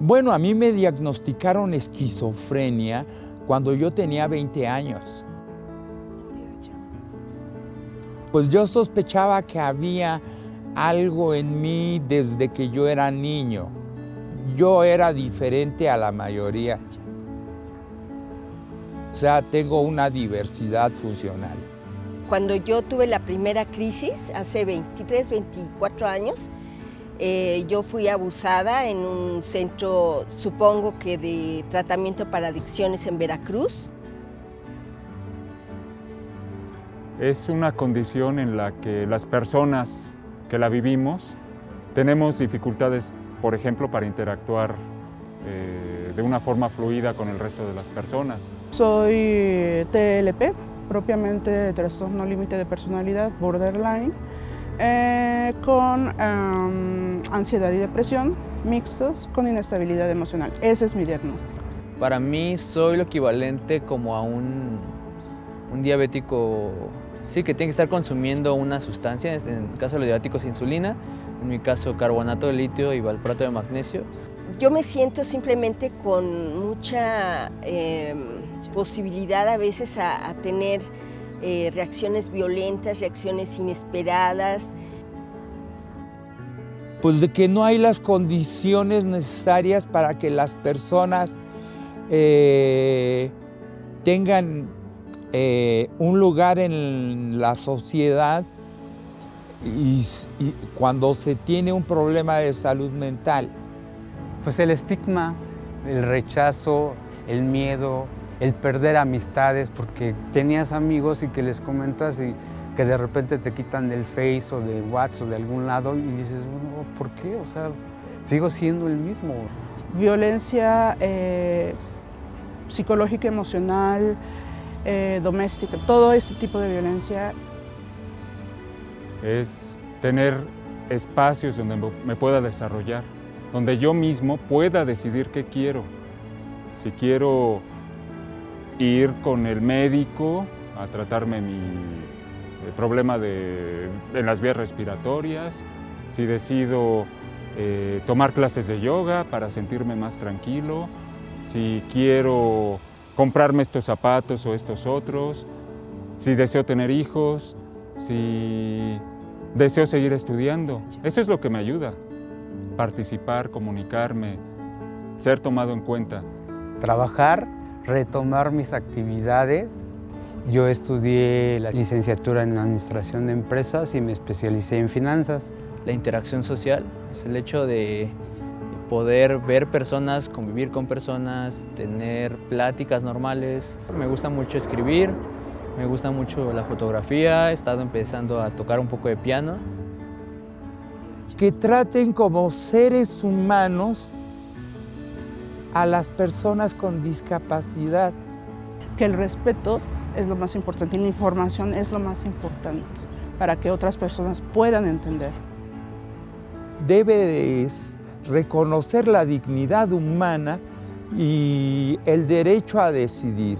Bueno, a mí me diagnosticaron esquizofrenia cuando yo tenía 20 años. Pues yo sospechaba que había algo en mí desde que yo era niño. Yo era diferente a la mayoría. O sea, tengo una diversidad funcional. Cuando yo tuve la primera crisis, hace 23, 24 años, eh, yo fui abusada en un centro, supongo que de tratamiento para adicciones en Veracruz. Es una condición en la que las personas que la vivimos tenemos dificultades, por ejemplo, para interactuar eh, de una forma fluida con el resto de las personas. Soy TLP, propiamente trastorno límite de personalidad, borderline, eh, con em, ansiedad y depresión mixtos con inestabilidad emocional. Ese es mi diagnóstico. Para mí soy lo equivalente como a un, un diabético, sí, que tiene que estar consumiendo una sustancia, en el caso de los diabéticos insulina, en mi caso carbonato de litio y valproato de magnesio. Yo me siento simplemente con mucha eh, posibilidad a veces a, a tener eh, reacciones violentas, reacciones inesperadas. Pues de que no hay las condiciones necesarias para que las personas eh, tengan eh, un lugar en la sociedad y, y cuando se tiene un problema de salud mental. Pues el estigma, el rechazo, el miedo, el perder amistades porque tenías amigos y que les comentas y que de repente te quitan del Face o del WhatsApp o de algún lado y dices, bueno, ¿por qué? O sea, sigo siendo el mismo. Violencia eh, psicológica, emocional, eh, doméstica, todo ese tipo de violencia. Es tener espacios donde me pueda desarrollar, donde yo mismo pueda decidir qué quiero. Si quiero ir con el médico a tratarme mi problema de, en las vías respiratorias, si decido eh, tomar clases de yoga para sentirme más tranquilo, si quiero comprarme estos zapatos o estos otros, si deseo tener hijos, si deseo seguir estudiando. Eso es lo que me ayuda, participar, comunicarme, ser tomado en cuenta. Trabajar retomar mis actividades. Yo estudié la licenciatura en Administración de Empresas y me especialicé en finanzas. La interacción social, es el hecho de poder ver personas, convivir con personas, tener pláticas normales. Me gusta mucho escribir, me gusta mucho la fotografía, he estado empezando a tocar un poco de piano. Que traten como seres humanos a las personas con discapacidad. Que el respeto es lo más importante y la información es lo más importante para que otras personas puedan entender. Debes reconocer la dignidad humana y el derecho a decidir.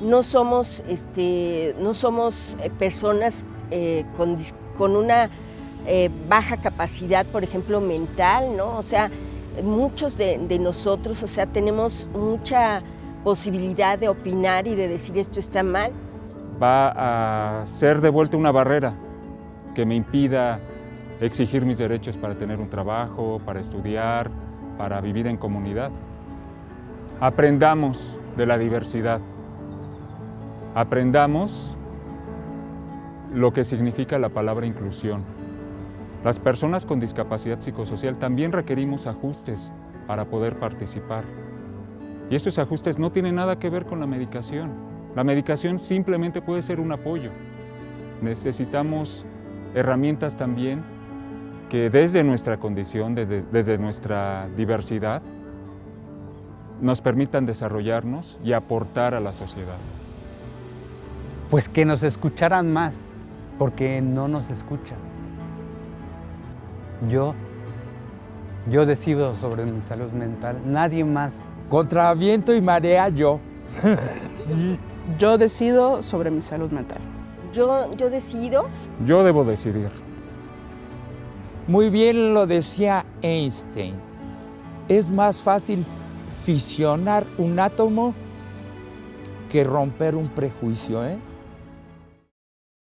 No somos, este, no somos eh, personas eh, con, con, una eh, baja capacidad, por ejemplo, mental, ¿no? O sea, muchos de, nosotros, o sea, tenemos mucha posibilidad de opinar y de decir esto está mal. Va a ser de vuelta una barrera que me impida exigir mis derechos para tener un trabajo, para estudiar, para vivir en comunidad. Aprendamos de la diversidad. Aprendamos lo que significa la palabra inclusión. Las personas con discapacidad psicosocial también requerimos ajustes para poder participar. Y estos ajustes no tienen nada que ver con la medicación. La medicación simplemente puede ser un apoyo. Necesitamos herramientas también que desde nuestra condición, desde, desde nuestra diversidad, nos permitan desarrollarnos y aportar a la sociedad. Pues que nos escucharan más, porque no nos escuchan. Yo, yo decido sobre mi salud mental, nadie más. Contra viento y marea yo. yo decido sobre mi salud mental. yo, yo decido. Yo debo decidir. Muy bien lo decía Einstein. Es más fácil fisionar un átomo que romper un prejuicio, ¿eh?